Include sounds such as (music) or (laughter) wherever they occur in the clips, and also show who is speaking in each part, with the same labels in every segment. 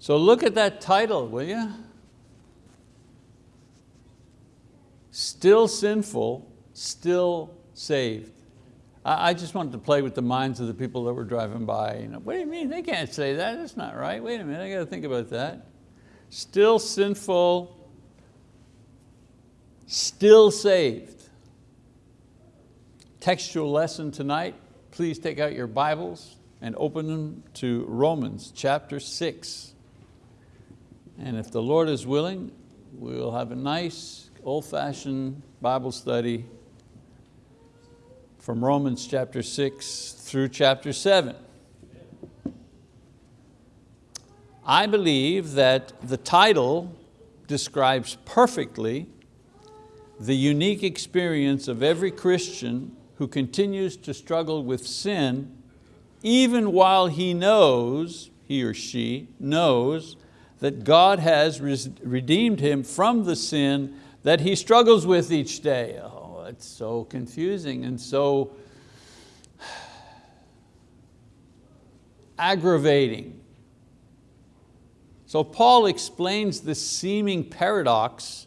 Speaker 1: So look at that title, will you? Still sinful, still saved. I just wanted to play with the minds of the people that were driving by. You know, what do you mean? They can't say that, that's not right. Wait a minute, I got to think about that. Still sinful, still saved. Textual lesson tonight, please take out your Bibles and open them to Romans chapter six. And if the Lord is willing, we'll have a nice old-fashioned Bible study from Romans chapter six through chapter seven. I believe that the title describes perfectly the unique experience of every Christian who continues to struggle with sin even while he knows, he or she knows, that God has redeemed him from the sin that he struggles with each day. Oh, it's so confusing and so aggravating. So Paul explains this seeming paradox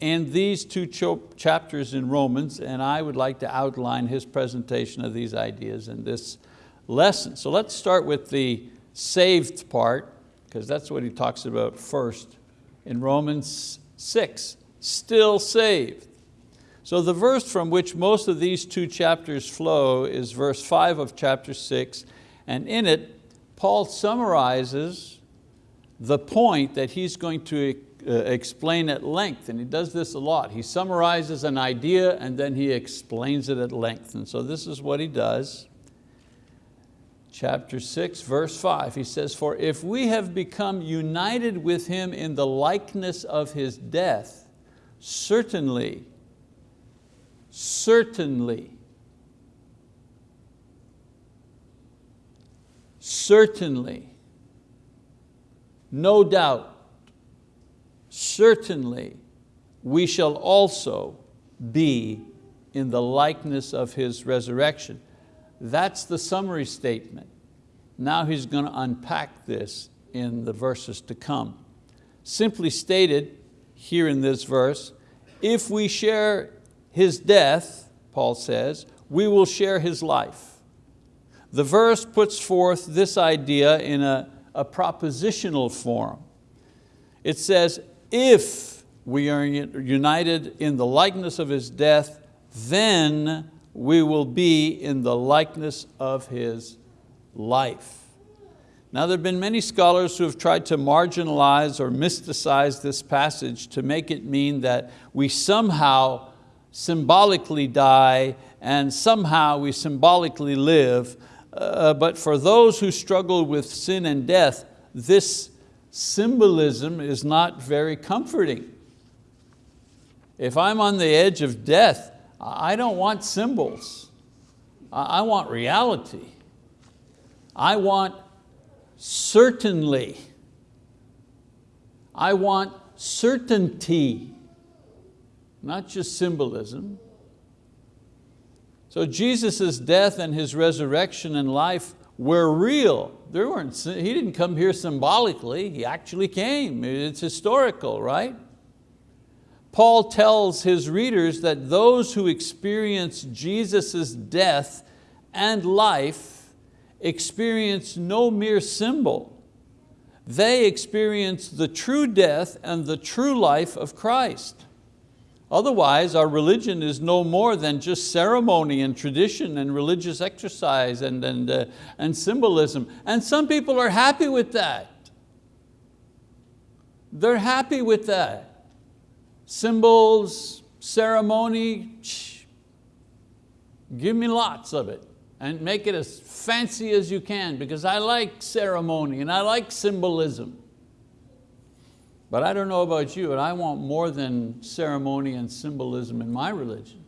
Speaker 1: in these two chapters in Romans, and I would like to outline his presentation of these ideas in this lesson. So let's start with the saved part, because that's what he talks about first in Romans 6, still saved. So the verse from which most of these two chapters flow is verse five of chapter six, and in it, Paul summarizes the point that he's going to uh, explain at length, and he does this a lot. He summarizes an idea and then he explains it at length. And so this is what he does. Chapter six, verse five, he says, for if we have become united with him in the likeness of his death, certainly, certainly, certainly, no doubt, certainly we shall also be in the likeness of His resurrection. That's the summary statement. Now he's going to unpack this in the verses to come. Simply stated here in this verse, if we share His death, Paul says, we will share His life. The verse puts forth this idea in a, a propositional form. It says, if we are united in the likeness of His death, then we will be in the likeness of His life. Now there have been many scholars who have tried to marginalize or mysticize this passage to make it mean that we somehow symbolically die and somehow we symbolically live. Uh, but for those who struggle with sin and death, this symbolism is not very comforting. If I'm on the edge of death, I don't want symbols. I want reality. I want certainly. I want certainty, not just symbolism. So Jesus' death and His resurrection and life were real. There weren't, he didn't come here symbolically, He actually came. It's historical, right? Paul tells his readers that those who experience Jesus' death and life experience no mere symbol. They experience the true death and the true life of Christ. Otherwise, our religion is no more than just ceremony and tradition and religious exercise and, and, uh, and symbolism. And some people are happy with that. They're happy with that. Symbols, ceremony, shh, give me lots of it and make it as fancy as you can because I like ceremony and I like symbolism. But I don't know about you, but I want more than ceremony and symbolism in my religion.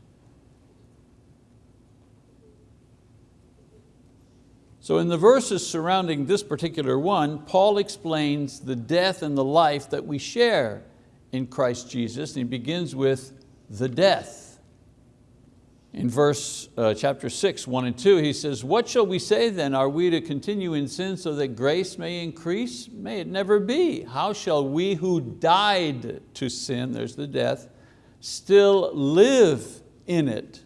Speaker 1: So in the verses surrounding this particular one, Paul explains the death and the life that we share in Christ Jesus. And he begins with the death. In verse, uh, chapter six, one and two, he says, what shall we say then? Are we to continue in sin so that grace may increase? May it never be. How shall we who died to sin, there's the death, still live in it?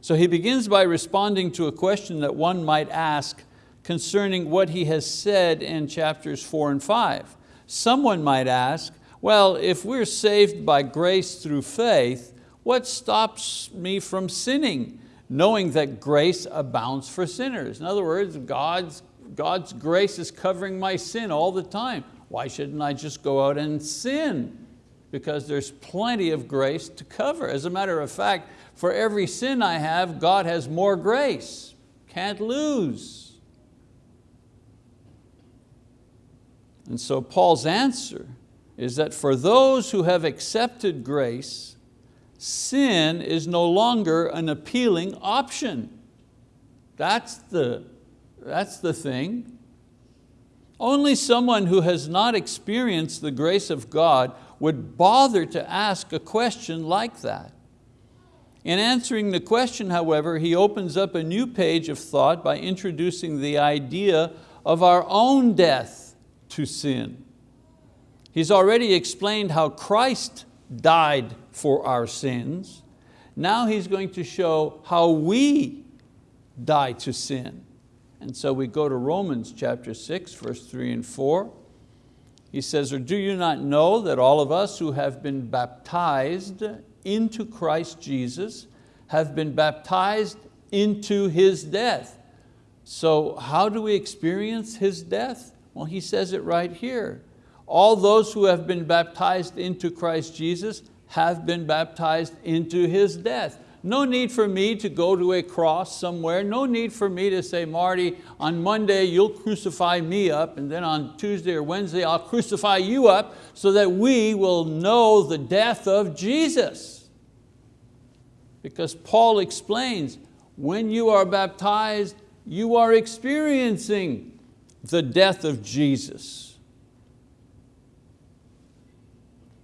Speaker 1: So he begins by responding to a question that one might ask concerning what he has said in chapters four and five. Someone might ask, well, if we're saved by grace through faith, what stops me from sinning, knowing that grace abounds for sinners? In other words, God's, God's grace is covering my sin all the time. Why shouldn't I just go out and sin? Because there's plenty of grace to cover. As a matter of fact, for every sin I have, God has more grace. Can't lose. And so Paul's answer is that for those who have accepted grace, sin is no longer an appealing option. That's the, that's the thing. Only someone who has not experienced the grace of God would bother to ask a question like that. In answering the question, however, he opens up a new page of thought by introducing the idea of our own death to sin. He's already explained how Christ died for our sins. Now he's going to show how we die to sin. And so we go to Romans chapter six, verse three and four. He says, or do you not know that all of us who have been baptized into Christ Jesus have been baptized into His death? So how do we experience His death? Well, he says it right here. All those who have been baptized into Christ Jesus have been baptized into His death. No need for me to go to a cross somewhere. No need for me to say, Marty, on Monday you'll crucify me up and then on Tuesday or Wednesday I'll crucify you up so that we will know the death of Jesus. Because Paul explains, when you are baptized, you are experiencing the death of Jesus.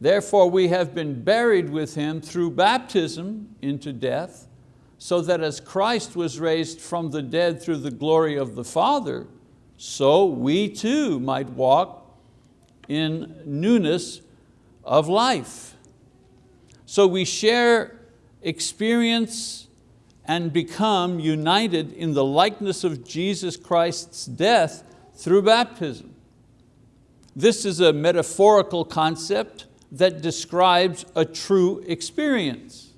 Speaker 1: Therefore we have been buried with Him through baptism into death, so that as Christ was raised from the dead through the glory of the Father, so we too might walk in newness of life. So we share experience and become united in the likeness of Jesus Christ's death through baptism. This is a metaphorical concept that describes a true experience.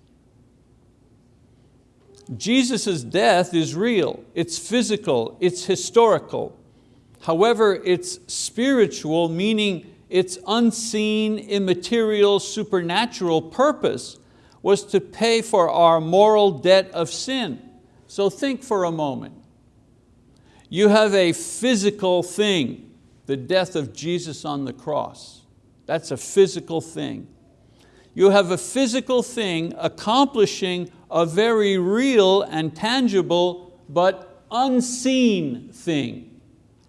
Speaker 1: Jesus' death is real, it's physical, it's historical. However, it's spiritual, meaning its unseen, immaterial, supernatural purpose was to pay for our moral debt of sin. So think for a moment. You have a physical thing, the death of Jesus on the cross. That's a physical thing. You have a physical thing accomplishing a very real and tangible but unseen thing,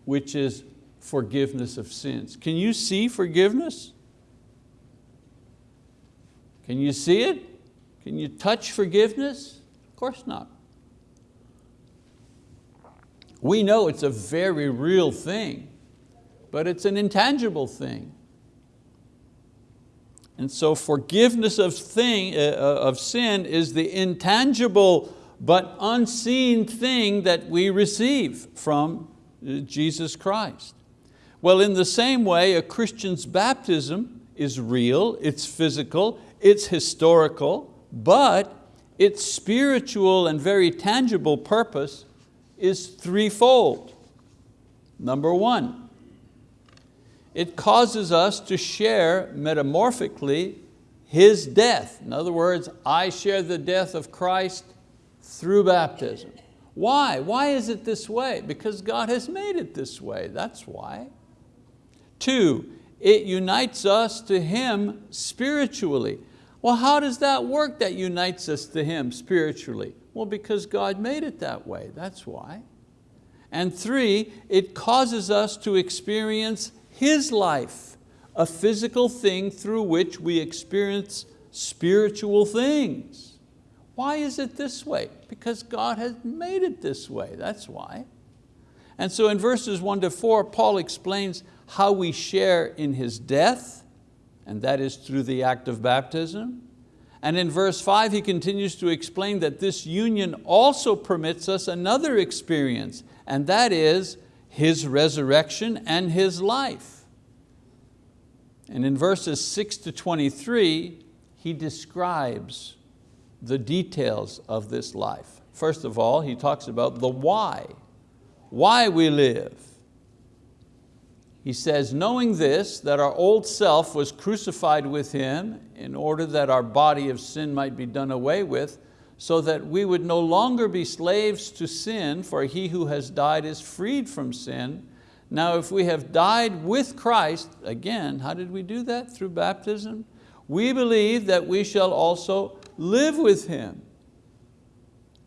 Speaker 1: which is forgiveness of sins. Can you see forgiveness? Can you see it? Can you touch forgiveness? Of course not. We know it's a very real thing, but it's an intangible thing. And so forgiveness of, thing, uh, uh, of sin is the intangible but unseen thing that we receive from uh, Jesus Christ. Well, in the same way, a Christian's baptism is real, it's physical, it's historical, but its spiritual and very tangible purpose is threefold. Number one, it causes us to share metamorphically His death. In other words, I share the death of Christ through baptism. Why? Why is it this way? Because God has made it this way, that's why. Two, it unites us to Him spiritually. Well, how does that work that unites us to Him spiritually? Well, because God made it that way, that's why. And three, it causes us to experience his life, a physical thing through which we experience spiritual things. Why is it this way? Because God has made it this way, that's why. And so in verses one to four, Paul explains how we share in His death, and that is through the act of baptism. And in verse five, he continues to explain that this union also permits us another experience, and that is His resurrection and His life. And in verses six to 23, he describes the details of this life. First of all, he talks about the why, why we live. He says, knowing this, that our old self was crucified with Him in order that our body of sin might be done away with, so that we would no longer be slaves to sin, for he who has died is freed from sin. Now if we have died with Christ, again, how did we do that? Through baptism? We believe that we shall also live with Him,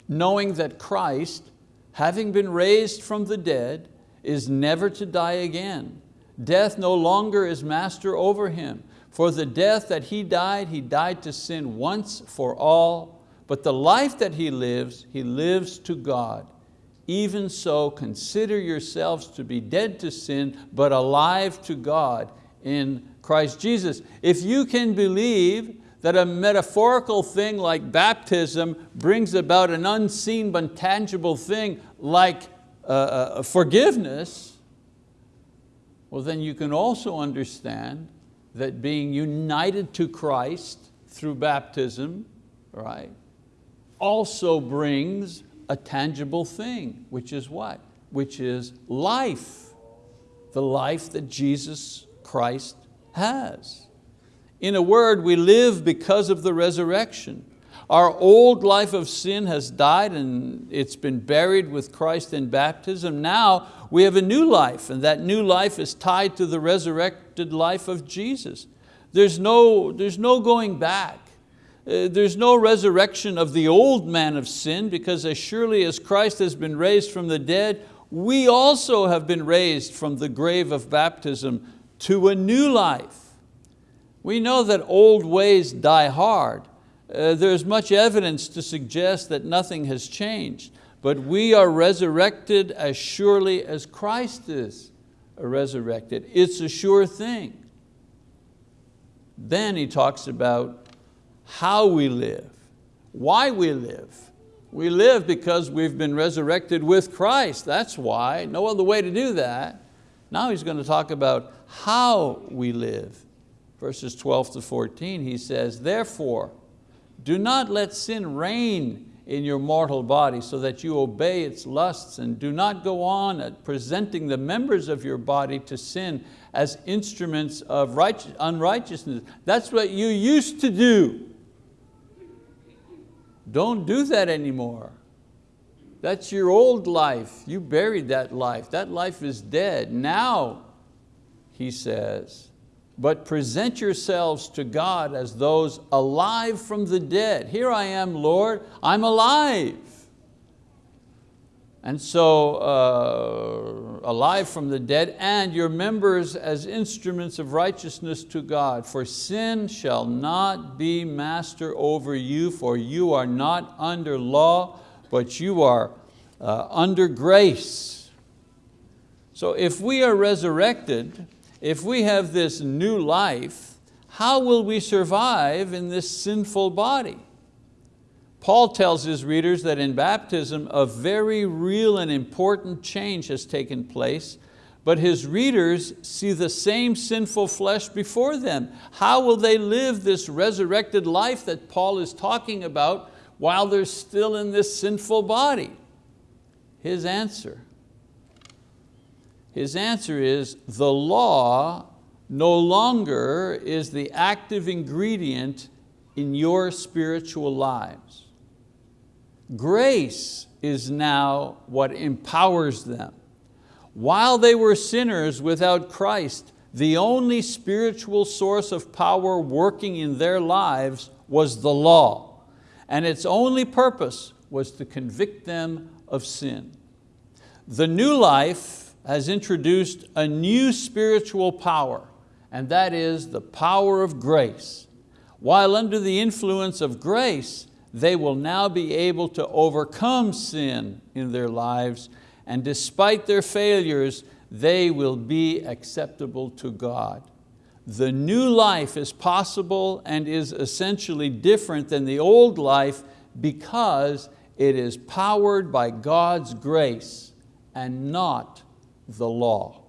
Speaker 1: knowing that Christ, having been raised from the dead, is never to die again. Death no longer is master over Him. For the death that He died, He died to sin once for all, but the life that He lives, He lives to God. Even so, consider yourselves to be dead to sin, but alive to God in Christ Jesus. If you can believe that a metaphorical thing like baptism brings about an unseen but tangible thing like uh, uh, forgiveness, well then you can also understand that being united to Christ through baptism, right, also brings a tangible thing, which is what? Which is life, the life that Jesus Christ has. In a word, we live because of the resurrection. Our old life of sin has died and it's been buried with Christ in baptism. Now we have a new life and that new life is tied to the resurrected life of Jesus. There's no, there's no going back. Uh, there's no resurrection of the old man of sin because as surely as Christ has been raised from the dead, we also have been raised from the grave of baptism to a new life. We know that old ways die hard. Uh, there's much evidence to suggest that nothing has changed, but we are resurrected as surely as Christ is resurrected. It's a sure thing. Then he talks about how we live, why we live. We live because we've been resurrected with Christ, that's why, no other way to do that. Now he's going to talk about how we live verses 12 to 14, he says, therefore, do not let sin reign in your mortal body so that you obey its lusts and do not go on at presenting the members of your body to sin as instruments of unrighteousness. That's what you used to do. Don't do that anymore. That's your old life. You buried that life. That life is dead. Now, he says, but present yourselves to God as those alive from the dead. Here I am, Lord, I'm alive. And so, uh, alive from the dead, and your members as instruments of righteousness to God. For sin shall not be master over you, for you are not under law, but you are uh, under grace. So if we are resurrected, if we have this new life, how will we survive in this sinful body? Paul tells his readers that in baptism a very real and important change has taken place, but his readers see the same sinful flesh before them. How will they live this resurrected life that Paul is talking about while they're still in this sinful body? His answer, his answer is the law no longer is the active ingredient in your spiritual lives. Grace is now what empowers them. While they were sinners without Christ, the only spiritual source of power working in their lives was the law, and its only purpose was to convict them of sin. The new life has introduced a new spiritual power, and that is the power of grace. While under the influence of grace, they will now be able to overcome sin in their lives and despite their failures, they will be acceptable to God. The new life is possible and is essentially different than the old life because it is powered by God's grace and not the law.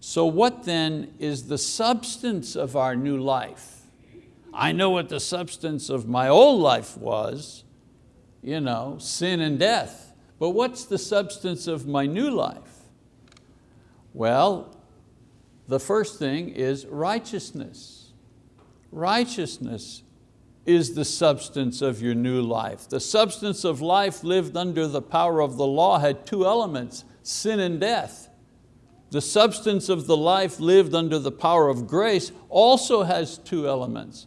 Speaker 1: So what then is the substance of our new life? I know what the substance of my old life was, you know, sin and death. But what's the substance of my new life? Well, the first thing is righteousness. Righteousness is the substance of your new life. The substance of life lived under the power of the law had two elements, sin and death. The substance of the life lived under the power of grace also has two elements.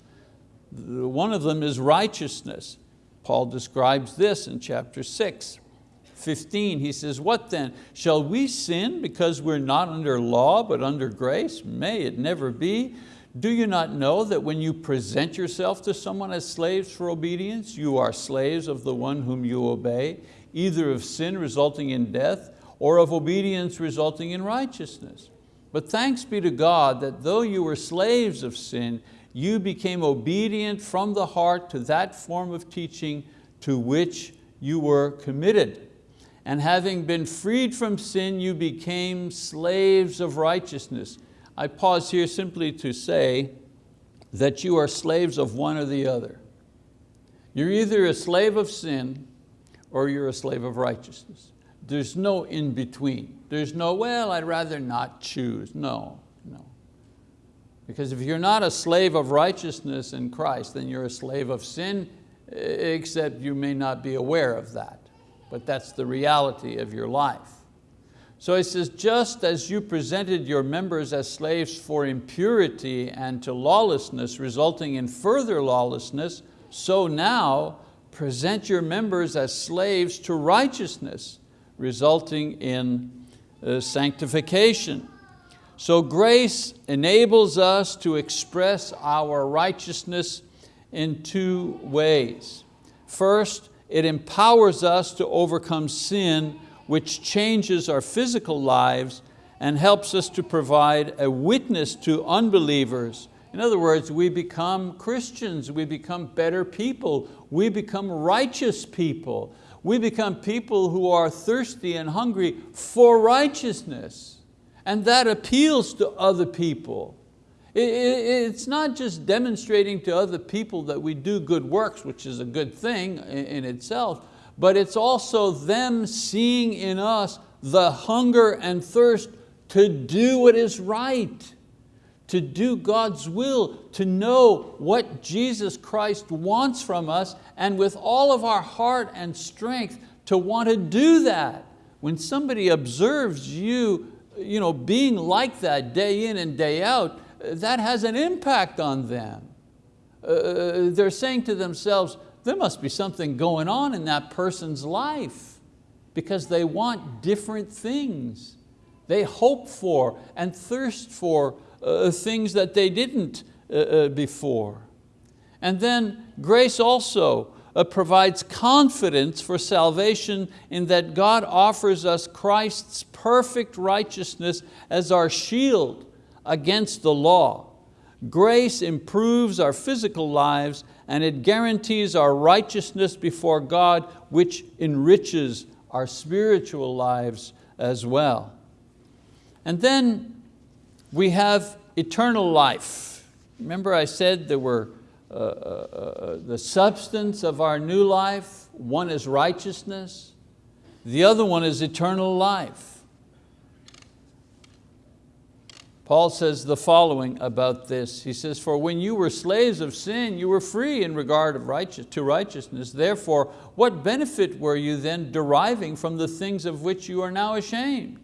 Speaker 1: One of them is righteousness. Paul describes this in chapter six. 15, he says, what then? Shall we sin because we're not under law but under grace? May it never be. Do you not know that when you present yourself to someone as slaves for obedience, you are slaves of the one whom you obey, either of sin resulting in death or of obedience resulting in righteousness? But thanks be to God that though you were slaves of sin, you became obedient from the heart to that form of teaching to which you were committed and having been freed from sin, you became slaves of righteousness. I pause here simply to say that you are slaves of one or the other. You're either a slave of sin or you're a slave of righteousness. There's no in between. There's no, well, I'd rather not choose. No. Because if you're not a slave of righteousness in Christ, then you're a slave of sin, except you may not be aware of that but that's the reality of your life. So he says, just as you presented your members as slaves for impurity and to lawlessness, resulting in further lawlessness, so now present your members as slaves to righteousness, resulting in uh, sanctification. So grace enables us to express our righteousness in two ways. First, it empowers us to overcome sin, which changes our physical lives and helps us to provide a witness to unbelievers. In other words, we become Christians, we become better people, we become righteous people. We become people who are thirsty and hungry for righteousness. And that appeals to other people. It's not just demonstrating to other people that we do good works, which is a good thing in itself, but it's also them seeing in us the hunger and thirst to do what is right, to do God's will, to know what Jesus Christ wants from us, and with all of our heart and strength to want to do that. When somebody observes you, you know, being like that day in and day out, that has an impact on them. Uh, they're saying to themselves, there must be something going on in that person's life because they want different things. They hope for and thirst for uh, things that they didn't uh, uh before. And then grace also Uh, provides confidence for salvation in that God offers us Christ's perfect righteousness as our shield against the law. Grace improves our physical lives and it guarantees our righteousness before God, which enriches our spiritual lives as well. And then we have eternal life. Remember I said there were uh, uh, uh, the substance of our new life. One is righteousness. The other one is eternal life. Paul says the following about this. He says, for when you were slaves of sin, you were free in regard of righteous, to righteousness. Therefore, what benefit were you then deriving from the things of which you are now ashamed?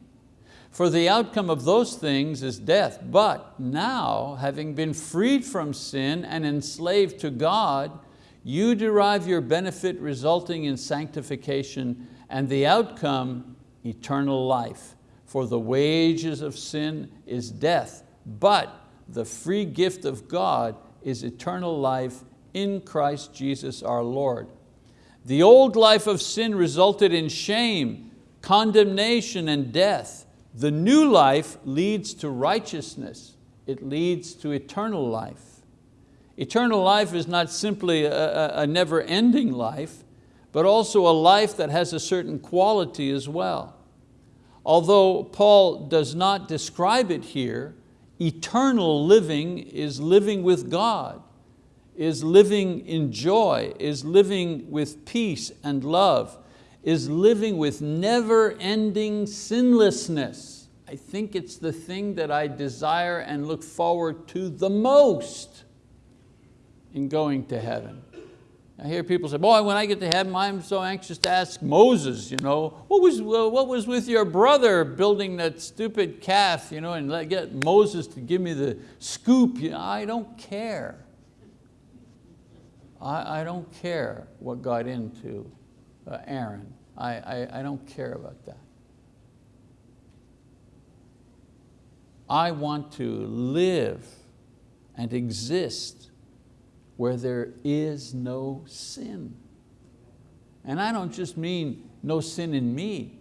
Speaker 1: For the outcome of those things is death. But now, having been freed from sin and enslaved to God, you derive your benefit resulting in sanctification and the outcome, eternal life. For the wages of sin is death, but the free gift of God is eternal life in Christ Jesus our Lord. The old life of sin resulted in shame, condemnation, and death. The new life leads to righteousness. It leads to eternal life. Eternal life is not simply a, a never-ending life, but also a life that has a certain quality as well. Although Paul does not describe it here, eternal living is living with God, is living in joy, is living with peace and love, is living with never-ending sinlessness. I think it's the thing that I desire and look forward to the most in going to heaven. I hear people say, boy, when I get to heaven, I'm so anxious to ask Moses, you know, what was, what was with your brother building that stupid calf, you know, and let, get Moses to give me the scoop. You know, I don't care. I, I don't care what got into Aaron. I, I, I don't care about that. I want to live and exist where there is no sin. And I don't just mean no sin in me,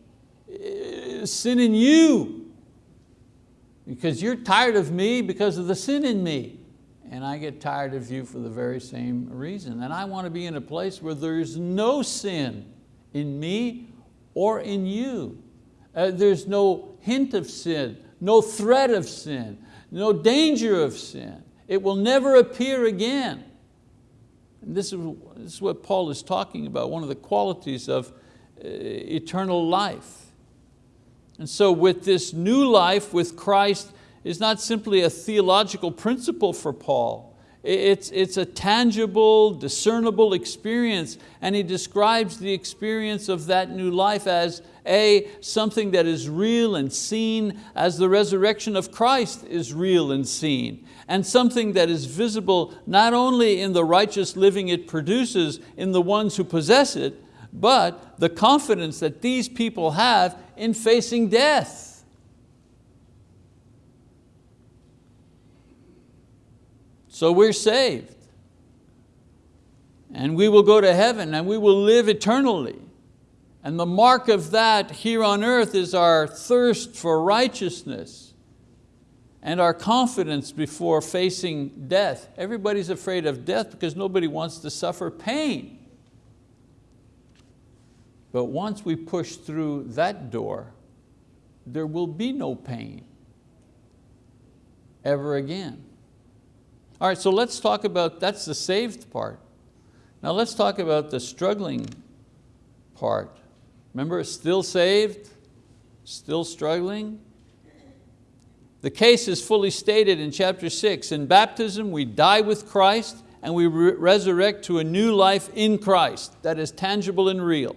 Speaker 1: eh, sin in you. Because you're tired of me because of the sin in me. And I get tired of you for the very same reason. And I want to be in a place where there's no sin in me or in you. Uh, there's no hint of sin, no threat of sin, no danger of sin. It will never appear again. And this is, this is what Paul is talking about, one of the qualities of uh, eternal life. And so with this new life with Christ is not simply a theological principle for Paul. It's, it's a tangible, discernible experience and he describes the experience of that new life as a, something that is real and seen as the resurrection of Christ is real and seen and something that is visible not only in the righteous living it produces in the ones who possess it, but the confidence that these people have in facing death. So we're saved and we will go to heaven and we will live eternally. And the mark of that here on earth is our thirst for righteousness and our confidence before facing death. Everybody's afraid of death because nobody wants to suffer pain. But once we push through that door, there will be no pain ever again. All right, so let's talk about, that's the saved part. Now let's talk about the struggling part. Remember, still saved, still struggling, the case is fully stated in chapter six. In baptism, we die with Christ and we re resurrect to a new life in Christ that is tangible and real.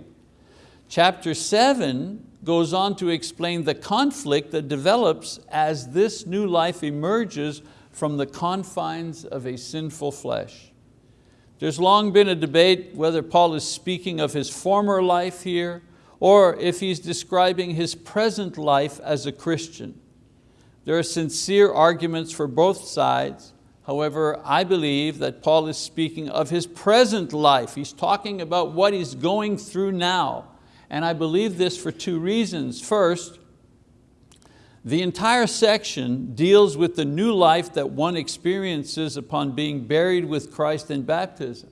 Speaker 1: Chapter seven goes on to explain the conflict that develops as this new life emerges from the confines of a sinful flesh. There's long been a debate whether Paul is speaking of his former life here or if he's describing his present life as a Christian. There are sincere arguments for both sides. However, I believe that Paul is speaking of his present life. He's talking about what he's going through now. And I believe this for two reasons. First, the entire section deals with the new life that one experiences upon being buried with Christ in baptism.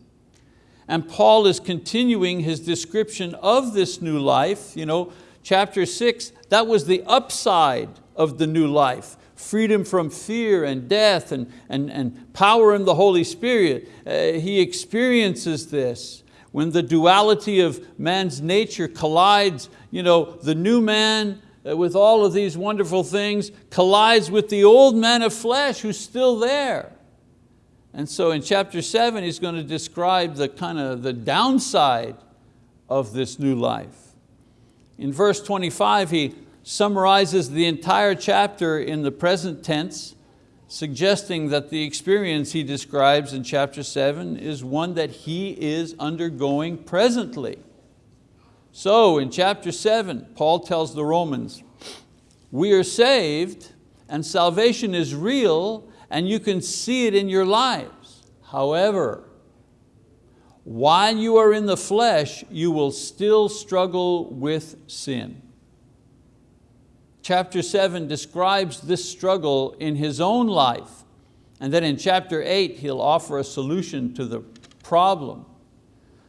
Speaker 1: And Paul is continuing his description of this new life. You know, chapter six, that was the upside of the new life. Freedom from fear and death and, and, and power in the Holy Spirit. Uh, he experiences this. When the duality of man's nature collides, you know, the new man with all of these wonderful things collides with the old man of flesh who's still there. And so in chapter seven, he's going to describe the kind of the downside of this new life. In verse 25, he summarizes the entire chapter in the present tense, suggesting that the experience he describes in chapter seven is one that he is undergoing presently. So in chapter seven, Paul tells the Romans, we are saved and salvation is real and you can see it in your lives. However, while you are in the flesh, you will still struggle with sin. Chapter seven describes this struggle in his own life. And then in chapter eight, he'll offer a solution to the problem.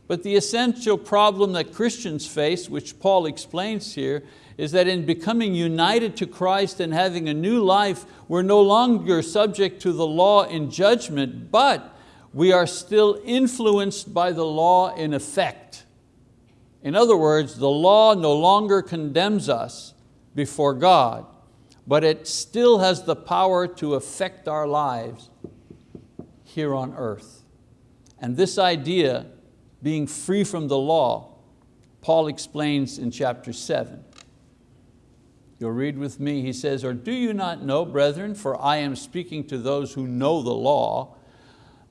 Speaker 1: But the essential problem that Christians face, which Paul explains here, is that in becoming united to Christ and having a new life, we're no longer subject to the law in judgment, but we are still influenced by the law in effect. In other words, the law no longer condemns us before God, but it still has the power to affect our lives here on earth. And this idea, being free from the law, Paul explains in chapter seven. You'll read with me, he says, or do you not know, brethren, for I am speaking to those who know the law,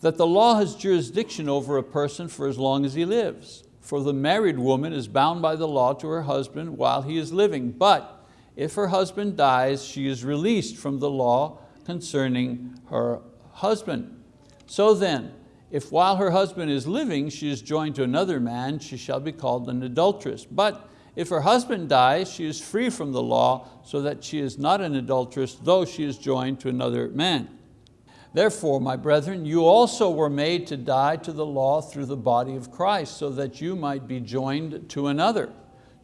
Speaker 1: that the law has jurisdiction over a person for as long as he lives. For the married woman is bound by the law to her husband while he is living. But if her husband dies, she is released from the law concerning her husband. So then, if while her husband is living, she is joined to another man, she shall be called an adulteress. But if her husband dies, she is free from the law, so that she is not an adulteress, though she is joined to another man. Therefore, my brethren, you also were made to die to the law through the body of Christ, so that you might be joined to another,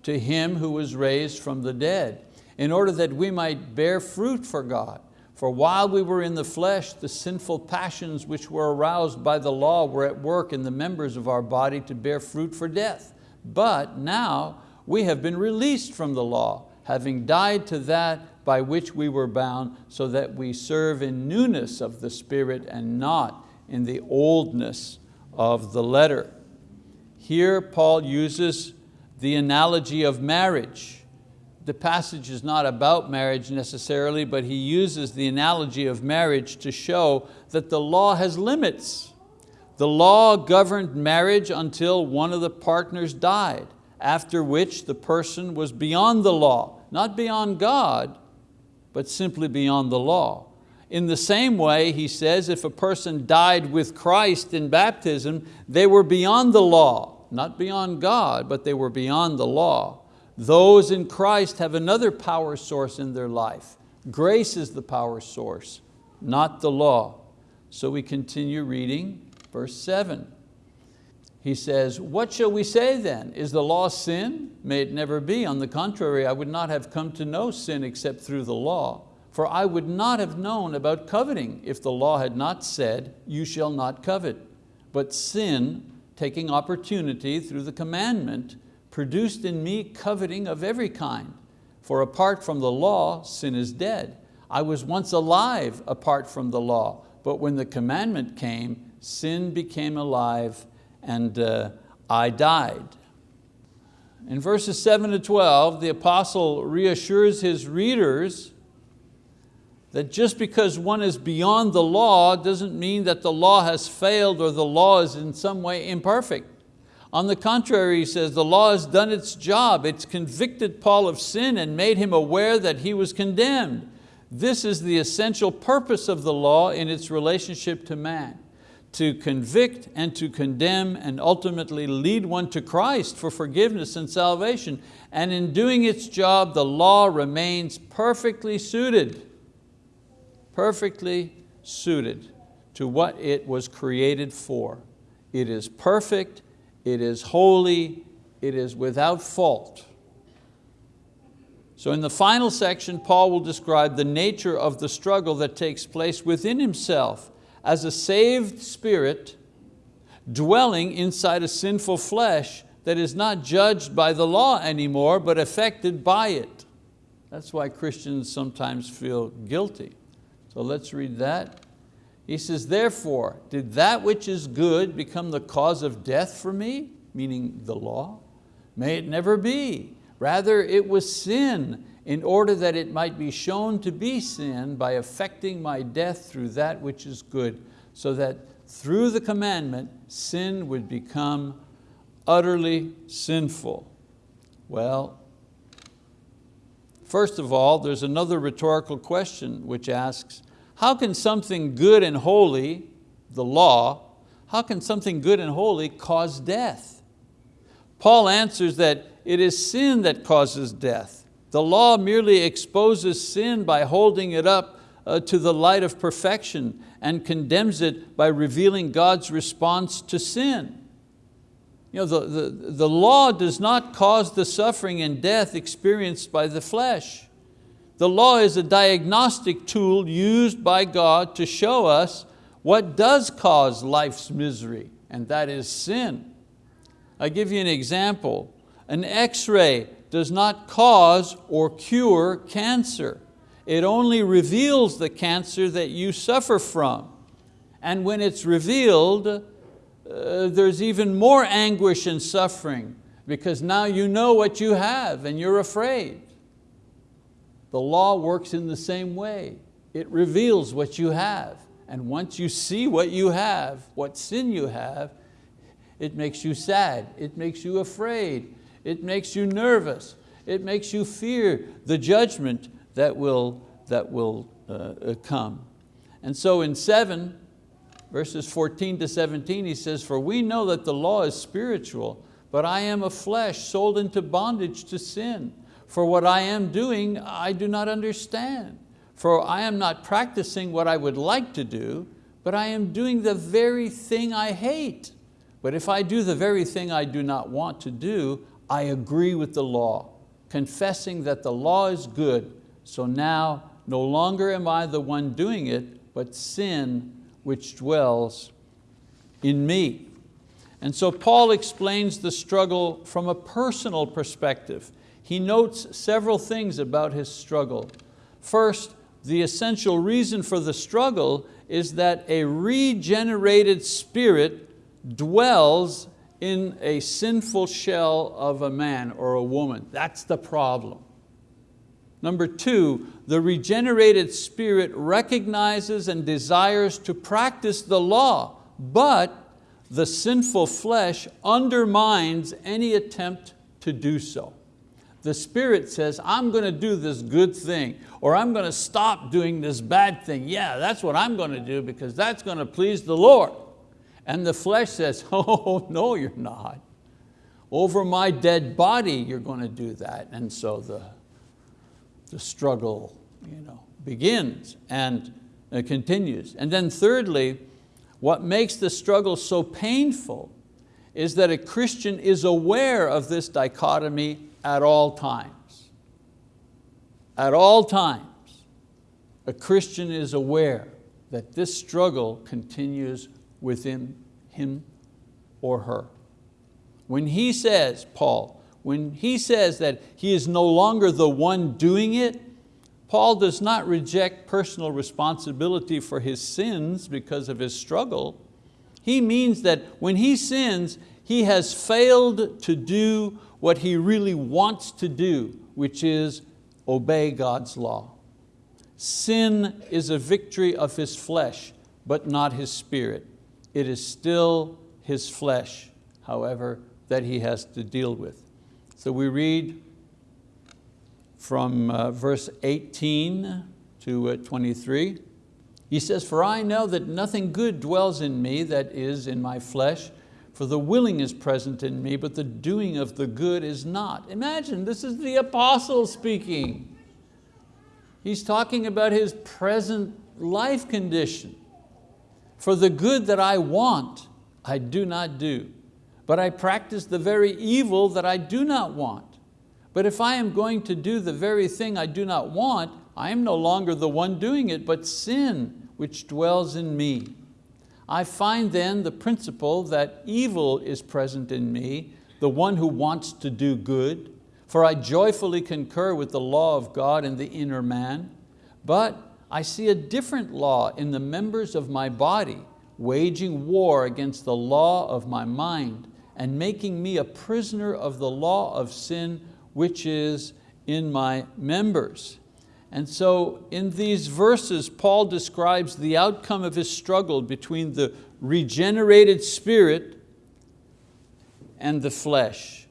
Speaker 1: to him who was raised from the dead, in order that we might bear fruit for God. For while we were in the flesh, the sinful passions which were aroused by the law were at work in the members of our body to bear fruit for death. But now we have been released from the law, having died to that by which we were bound, so that we serve in newness of the Spirit and not in the oldness of the letter. Here Paul uses the analogy of marriage. The passage is not about marriage necessarily, but he uses the analogy of marriage to show that the law has limits. The law governed marriage until one of the partners died, after which the person was beyond the law, not beyond God, but simply beyond the law. In the same way, he says, if a person died with Christ in baptism, they were beyond the law, not beyond God, but they were beyond the law. Those in Christ have another power source in their life. Grace is the power source, not the law. So we continue reading verse seven. He says, what shall we say then? Is the law sin? May it never be. On the contrary, I would not have come to know sin except through the law. For I would not have known about coveting if the law had not said, you shall not covet. But sin, taking opportunity through the commandment, produced in me coveting of every kind. For apart from the law, sin is dead. I was once alive apart from the law, but when the commandment came, sin became alive and uh, I died. In verses seven to 12, the apostle reassures his readers that just because one is beyond the law doesn't mean that the law has failed or the law is in some way imperfect. On the contrary, he says, the law has done its job. It's convicted Paul of sin and made him aware that he was condemned. This is the essential purpose of the law in its relationship to man to convict and to condemn and ultimately lead one to Christ for forgiveness and salvation. And in doing its job, the law remains perfectly suited, perfectly suited to what it was created for. It is perfect, it is holy, it is without fault. So in the final section, Paul will describe the nature of the struggle that takes place within himself as a saved spirit dwelling inside a sinful flesh that is not judged by the law anymore, but affected by it. That's why Christians sometimes feel guilty. So let's read that. He says, therefore, did that which is good become the cause of death for me? Meaning the law? May it never be. Rather, it was sin in order that it might be shown to be sin by affecting my death through that which is good, so that through the commandment, sin would become utterly sinful. Well, first of all, there's another rhetorical question which asks, how can something good and holy, the law, how can something good and holy cause death? Paul answers that it is sin that causes death. The law merely exposes sin by holding it up uh, to the light of perfection and condemns it by revealing God's response to sin. You know, the, the, the law does not cause the suffering and death experienced by the flesh. The law is a diagnostic tool used by God to show us what does cause life's misery, and that is sin. i give you an example. An x-ray does not cause or cure cancer. It only reveals the cancer that you suffer from. And when it's revealed, uh, there's even more anguish and suffering because now you know what you have and you're afraid. The law works in the same way. It reveals what you have. And once you see what you have, what sin you have, it makes you sad, it makes you afraid, it makes you nervous, it makes you fear the judgment that will, that will uh, uh come. And so in seven, verses 14 to 17, he says, for we know that the law is spiritual, but I am a flesh sold into bondage to sin. For what I am doing, I do not understand. For I am not practicing what I would like to do, but I am doing the very thing I hate. But if I do the very thing I do not want to do, I agree with the law, confessing that the law is good. So now no longer am I the one doing it, but sin which dwells in me. And so Paul explains the struggle from a personal perspective he notes several things about his struggle. First, the essential reason for the struggle is that a regenerated spirit dwells in a sinful shell of a man or a woman. That's the problem. Number two, the regenerated spirit recognizes and desires to practice the law, but the sinful flesh undermines any attempt to do so the Spirit says, I'm going to do this good thing, or I'm going to stop doing this bad thing. Yeah, that's what I'm going to do because that's going to please the Lord. And the flesh says, (laughs) oh, no, you're not. Over my dead body, you're going to do that. And so the, the struggle you know, begins and continues. And then thirdly, what makes the struggle so painful is that a Christian is aware of this dichotomy at all times. At all times, a Christian is aware that this struggle continues within him or her. When he says, Paul, when he says that he is no longer the one doing it, Paul does not reject personal responsibility for his sins because of his struggle. He means that when he sins, he has failed to do what he really wants to do, which is obey God's law. Sin is a victory of his flesh, but not his spirit. It is still his flesh, however, that he has to deal with. So we read from uh, verse 18 to uh, 23. He says, for I know that nothing good dwells in me, that is in my flesh, for the willing is present in me, but the doing of the good is not. Imagine, this is the apostle speaking. He's talking about his present life condition. For the good that I want, I do not do, but I practice the very evil that I do not want. But if I am going to do the very thing I do not want, I am no longer the one doing it, but sin which dwells in me. I find then the principle that evil is present in me, the one who wants to do good, for I joyfully concur with the law of God in the inner man, but I see a different law in the members of my body, waging war against the law of my mind and making me a prisoner of the law of sin which is in my members. And so in these verses, Paul describes the outcome of his struggle between the regenerated spirit and the flesh.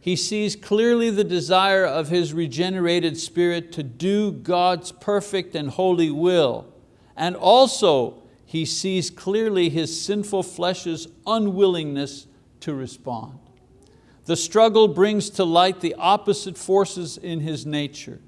Speaker 1: He sees clearly the desire of his regenerated spirit to do God's perfect and holy will. And also he sees clearly his sinful flesh's unwillingness to respond. The struggle brings to light the opposite forces in his nature.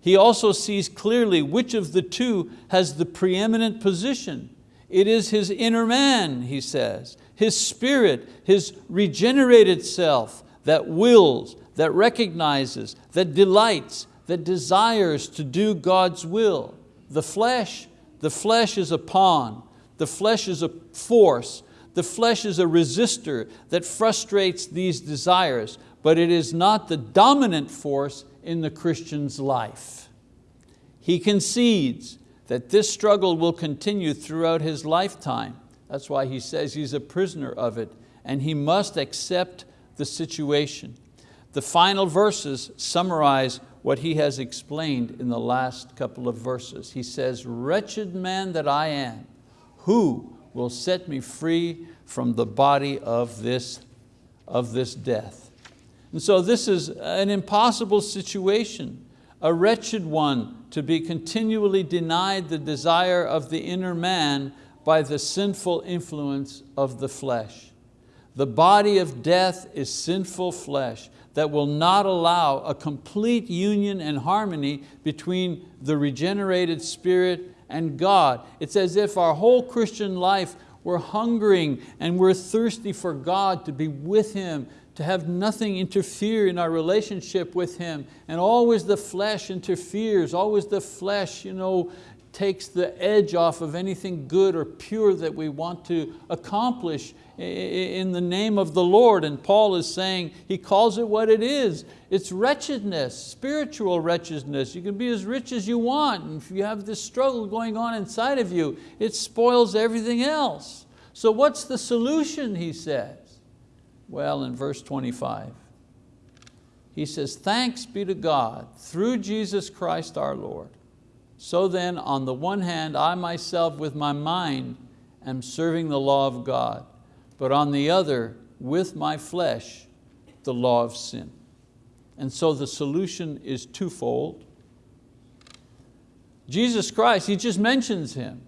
Speaker 1: He also sees clearly which of the two has the preeminent position. It is his inner man, he says, his spirit, his regenerated self that wills, that recognizes, that delights, that desires to do God's will. The flesh, the flesh is a pawn, the flesh is a force, the flesh is a resistor that frustrates these desires, but it is not the dominant force in the Christian's life. He concedes that this struggle will continue throughout his lifetime. That's why he says he's a prisoner of it and he must accept the situation. The final verses summarize what he has explained in the last couple of verses. He says, wretched man that I am, who will set me free from the body of this, of this death? And so this is an impossible situation, a wretched one to be continually denied the desire of the inner man by the sinful influence of the flesh. The body of death is sinful flesh that will not allow a complete union and harmony between the regenerated spirit and God. It's as if our whole Christian life we're hungering and we're thirsty for God to be with Him, to have nothing interfere in our relationship with Him. And always the flesh interferes, always the flesh you know, takes the edge off of anything good or pure that we want to accomplish in the name of the Lord. And Paul is saying, he calls it what it is. It's wretchedness, spiritual wretchedness. You can be as rich as you want. And if you have this struggle going on inside of you, it spoils everything else. So what's the solution, he says? Well, in verse 25, he says, thanks be to God through Jesus Christ our Lord. So then, on the one hand, I myself with my mind am serving the law of God, but on the other, with my flesh, the law of sin. And so the solution is twofold. Jesus Christ, he just mentions Him.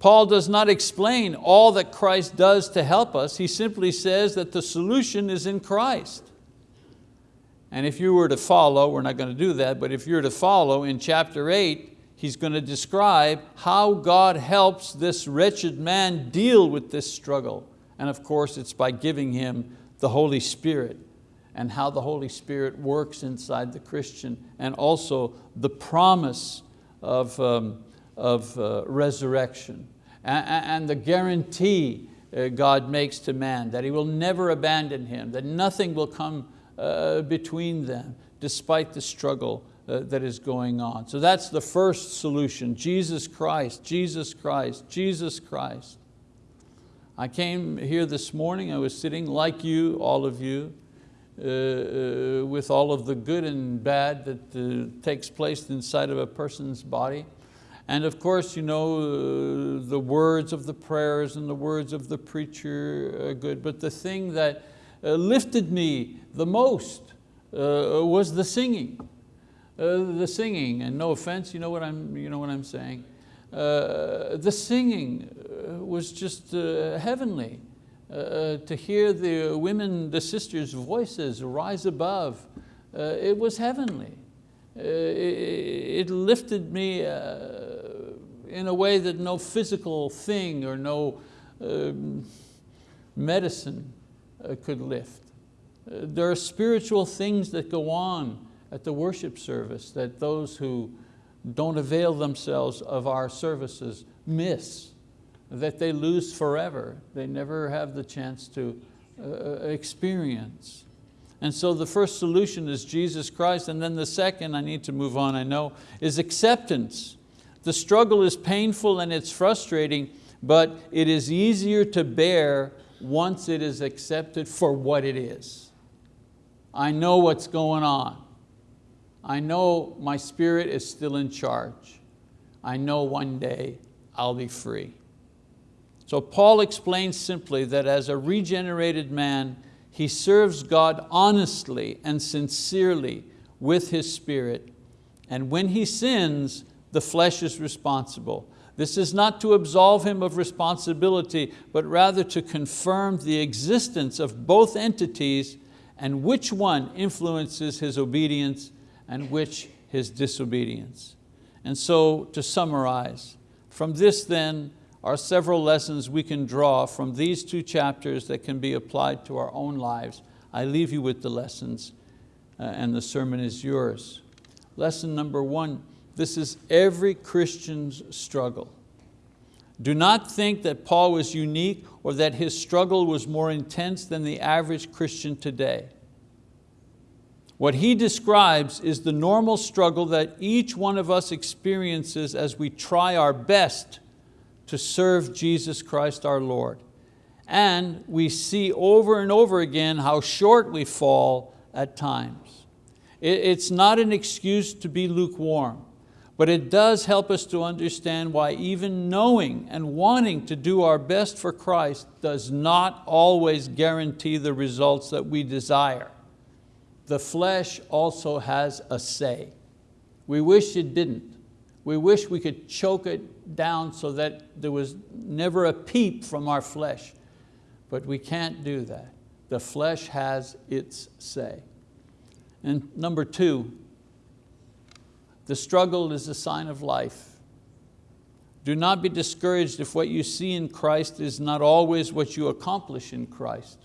Speaker 1: Paul does not explain all that Christ does to help us. He simply says that the solution is in Christ. And if you were to follow, we're not going to do that, but if you were to follow in chapter eight, he's going to describe how God helps this wretched man deal with this struggle. And of course, it's by giving him the Holy Spirit and how the Holy Spirit works inside the Christian and also the promise of, um, of uh, resurrection and, and the guarantee uh, God makes to man that He will never abandon him, that nothing will come uh, between them despite the struggle uh, that is going on. So that's the first solution, Jesus Christ, Jesus Christ, Jesus Christ. I came here this morning, I was sitting like you, all of you, uh, with all of the good and bad that uh, takes place inside of a person's body. And of course, you know, uh, the words of the prayers and the words of the preacher are good, but the thing that uh, lifted me the most uh, was the singing. Uh, the singing, and no offense, you know what I'm, you know what I'm saying. The singing was just heavenly. to hear the women, the sisters' voices rise above, it was heavenly. It, it, lifted me in a way that no physical thing or no um, medicine uh, could lift. Uh, there are spiritual things that go on at the worship service that those who don't avail themselves of our services miss, that they lose forever. They never have the chance to uh, uh experience. And so the first solution is Jesus Christ, and then the second, I need to move on, I know, is acceptance. The struggle is painful and it's frustrating, but it is easier to bear once it is accepted for what it is. I know what's going on. I know my spirit is still in charge. I know one day I'll be free. So Paul explains simply that as a regenerated man, he serves God honestly and sincerely with his spirit. And when he sins, the flesh is responsible. This is not to absolve him of responsibility, but rather to confirm the existence of both entities and which one influences his obedience and which his disobedience. And so to summarize, from this then are several lessons we can draw from these two chapters that can be applied to our own lives. I leave you with the lessons uh, and the sermon is yours. Lesson number one, this is every Christian's struggle. Do not think that Paul was unique or that his struggle was more intense than the average Christian today. What he describes is the normal struggle that each one of us experiences as we try our best to serve Jesus Christ our Lord. And we see over and over again how short we fall at times. It's not an excuse to be lukewarm. But it does help us to understand why even knowing and wanting to do our best for Christ does not always guarantee the results that we desire. The flesh also has a say. We wish it didn't. We wish we could choke it down so that there was never a peep from our flesh. But we can't do that. The flesh has its say. And number two, the struggle is a sign of life. Do not be discouraged if what you see in Christ is not always what you accomplish in Christ.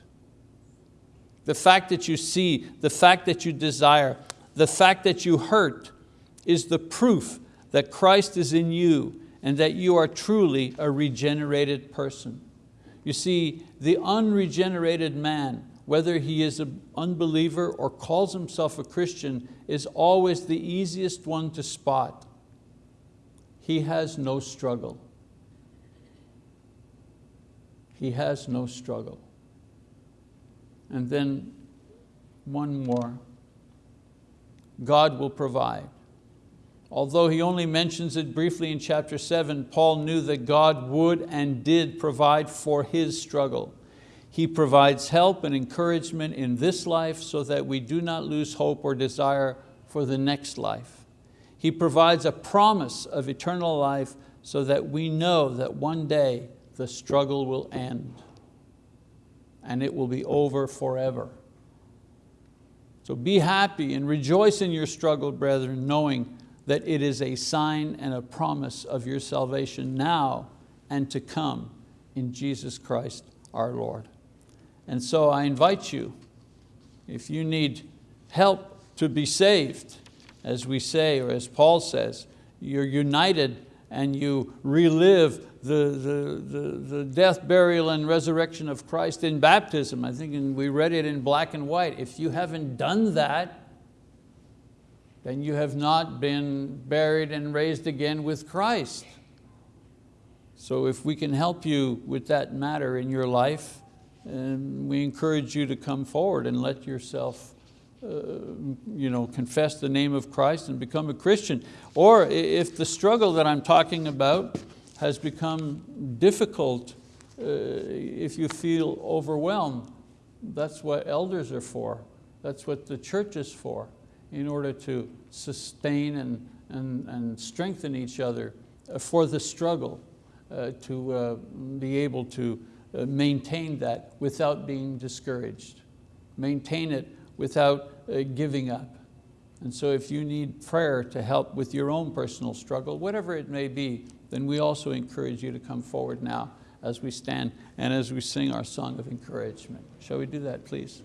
Speaker 1: The fact that you see, the fact that you desire, the fact that you hurt is the proof that Christ is in you and that you are truly a regenerated person. You see, the unregenerated man whether he is an unbeliever or calls himself a Christian, is always the easiest one to spot. He has no struggle. He has no struggle. And then one more. God will provide. Although he only mentions it briefly in chapter seven, Paul knew that God would and did provide for his struggle. He provides help and encouragement in this life so that we do not lose hope or desire for the next life. He provides a promise of eternal life so that we know that one day the struggle will end and it will be over forever. So be happy and rejoice in your struggle, brethren, knowing that it is a sign and a promise of your salvation now and to come in Jesus Christ our Lord. And so I invite you, if you need help to be saved, as we say, or as Paul says, you're united and you relive the, the, the, the, death, burial, and resurrection of Christ in baptism. I think we read it in black and white. If you haven't done that, then you have not been buried and raised again with Christ. So if we can help you with that matter in your life, and we encourage you to come forward and let yourself uh, you know, confess the name of Christ and become a Christian. Or if the struggle that I'm talking about has become difficult, uh, if you feel overwhelmed, that's what elders are for. That's what the church is for, in order to sustain and, and, and strengthen each other for the struggle, uh, to uh, be able to uh, maintain that without being discouraged. Maintain it without uh, giving up. And so if you need prayer to help with your own personal struggle, whatever it may be, then we also encourage you to come forward now as we stand and as we sing our song of encouragement. Shall we do that, please?